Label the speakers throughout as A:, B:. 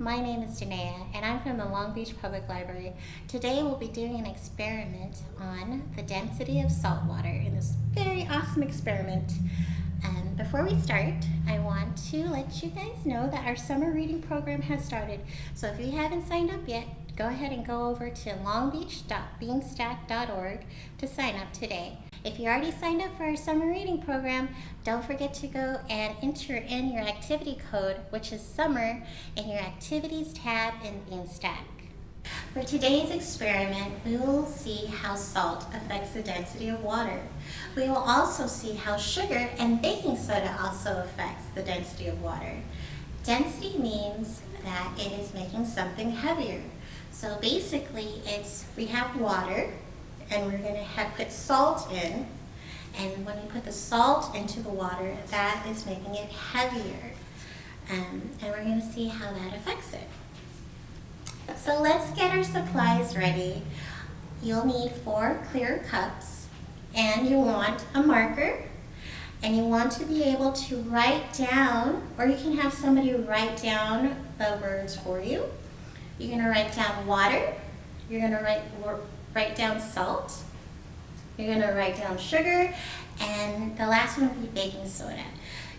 A: my name is Janaea and I'm from the Long Beach Public Library. Today we'll be doing an experiment on the density of salt water in this very awesome experiment. And before we start, I want to let you guys know that our summer reading program has started. So if you haven't signed up yet, go ahead and go over to longbeach.beanstack.org to sign up today. If you already signed up for our summer reading program, don't forget to go and enter in your activity code, which is summer, in your activities tab in Beanstack. For today's experiment, we will see how salt affects the density of water. We will also see how sugar and baking soda also affects the density of water. Density means that it is making something heavier. So basically, it's we have water, and we're going to have put salt in. And when we put the salt into the water, that is making it heavier. Um, and we're going to see how that affects it. So let's get our supplies ready. You'll need four clear cups and you want a marker and you want to be able to write down or you can have somebody write down the words for you. You're going to write down water, you're going to write write down salt. You're going to write down sugar, and the last one will be baking soda.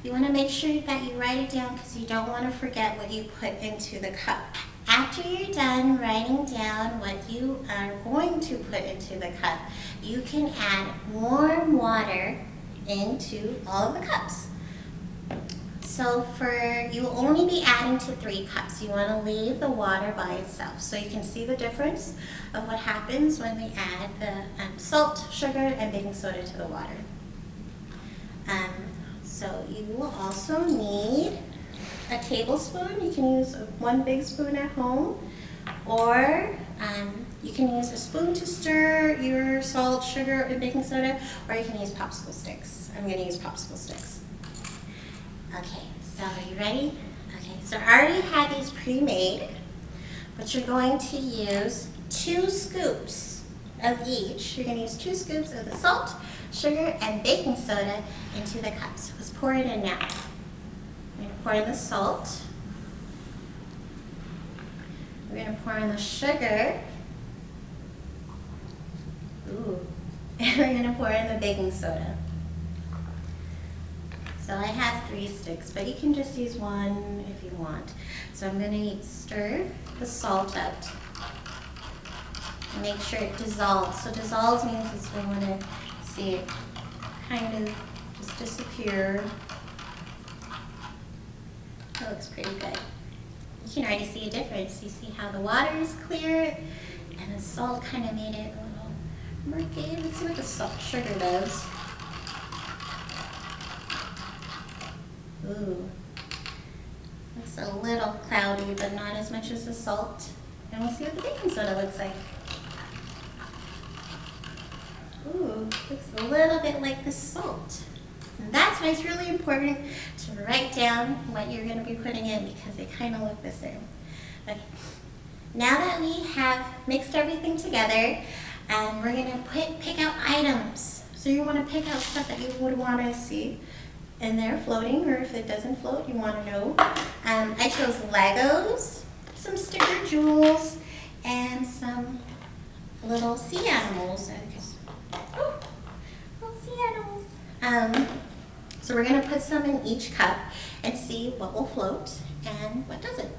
A: You want to make sure that you write it down because you don't want to forget what you put into the cup. After you're done writing down what you are going to put into the cup, you can add warm water into all of the cups. So for, you will only be adding to three cups. You want to leave the water by itself. So you can see the difference of what happens when we add the um, salt, sugar, and baking soda to the water. Um, so you will also need a tablespoon. You can use one big spoon at home, or um, you can use a spoon to stir your salt, sugar, and baking soda, or you can use popsicle sticks. I'm going to use popsicle sticks. Okay, so are you ready? Okay, so I already had these pre-made, but you're going to use two scoops of each. You're going to use two scoops of the salt, sugar, and baking soda into the cups. Let's pour it in now. We're going to pour in the salt. We're going to pour in the sugar. Ooh. And we're going to pour in the baking soda. So I have three sticks, but you can just use one if you want. So I'm going to stir the salt up make sure it dissolves. So dissolves means is we want to see it kind of just disappear. That looks pretty good. You can already see a difference. You see how the water is clear and the salt kind of made it a little murky. Let's see what the salt sugar does. Ooh. Looks a little cloudy, but not as much as the salt. And we'll see what the baking soda looks like. Ooh, looks a little bit like the salt. And that's why it's really important to write down what you're going to be putting in because they kind of look the same. Okay. Now that we have mixed everything together, um, we're going to put, pick out items. So you want to pick out stuff that you would want to see and they're floating, or if it doesn't float, you want to know. Um, I chose Legos, some sticker jewels, and some little sea animals. Oh, little sea animals. Um, so we're going to put some in each cup and see what will float and what doesn't.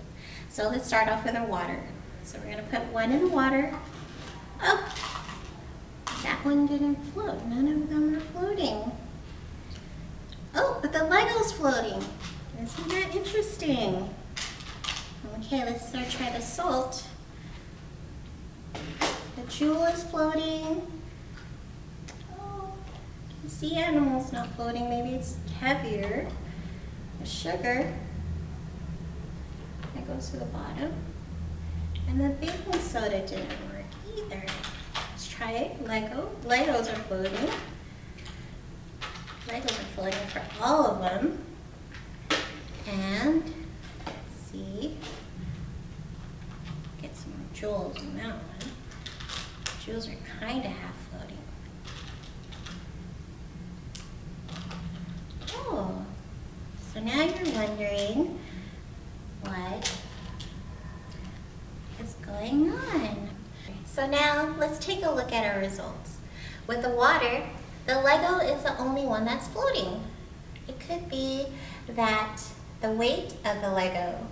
A: So let's start off with our water. So we're going to put one in the water. Oh, that one didn't float. None of them are floating. But the Lego's floating. Isn't that interesting? Okay, let's start try the salt. The jewel is floating. Oh, the sea animal's not floating. Maybe it's heavier. The sugar, that goes to the bottom. And the baking soda didn't work either. Let's try it. Lego. Legos are floating. Mine's only filling in for all of them. And see, get some more jewels on that one. Jewels are kind of half floating. Oh, so now you're wondering what is going on. So now let's take a look at our results. With the water, the Lego is the only one that's floating. It could be that the weight of the Lego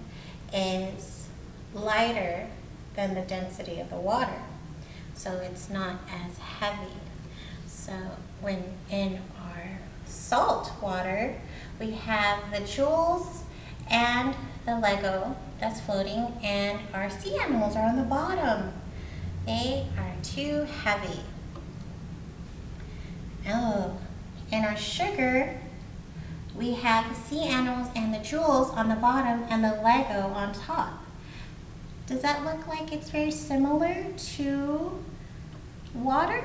A: is lighter than the density of the water. So it's not as heavy. So when in our salt water, we have the jewels and the Lego that's floating and our sea animals are on the bottom. They are too heavy. Oh, in our sugar, we have the sea animals and the jewels on the bottom and the Lego on top. Does that look like it's very similar to water?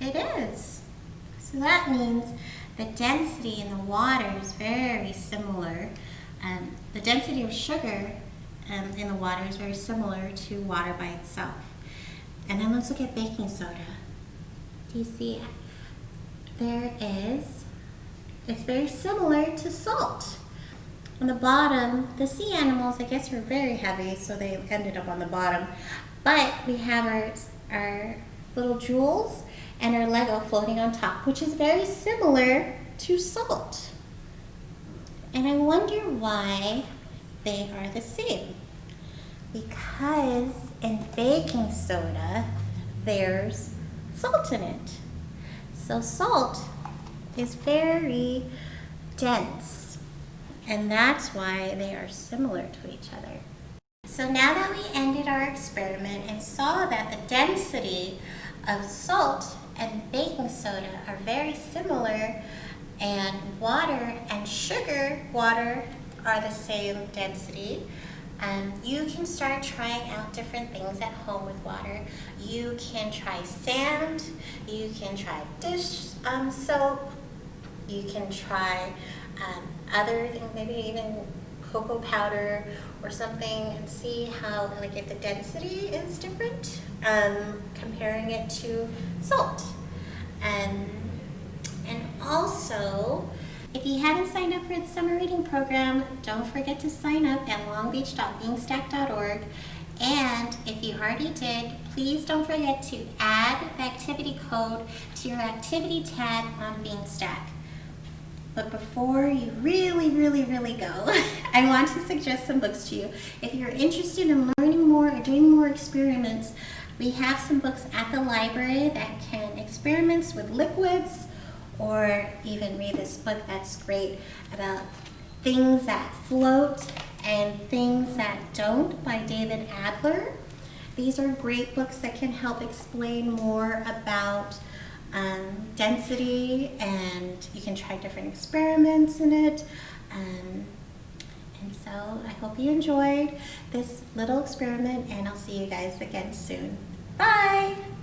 A: It is. So that means the density in the water is very similar. Um, the density of sugar um, in the water is very similar to water by itself. And then let's look at baking soda. Do you see? There it is. It's very similar to salt. On the bottom, the sea animals, I guess, were very heavy, so they ended up on the bottom. But we have our, our little jewels and our Lego floating on top, which is very similar to salt. And I wonder why they are the same. Because in baking soda, there's salt in it. So salt is very dense, and that's why they are similar to each other. So now that we ended our experiment and saw that the density of salt and baking soda are very similar, and water and sugar water are the same density, um, you can start trying out different things at home with water. You can try sand, you can try dish um, soap, you can try um, other things, maybe even cocoa powder or something and see how, like if the density is different, um, comparing it to salt. And, and also, if you haven't signed up for the summer reading program, don't forget to sign up at longbeach.beanstack.org. And if you already did, please don't forget to add the activity code to your activity tab on Beanstack. But before you really, really, really go, I want to suggest some books to you. If you're interested in learning more or doing more experiments, we have some books at the library that can experiments with liquids, or even read this book that's great about things that float and things that don't by David Adler. These are great books that can help explain more about um, density and you can try different experiments in it. Um, and so I hope you enjoyed this little experiment and I'll see you guys again soon. Bye!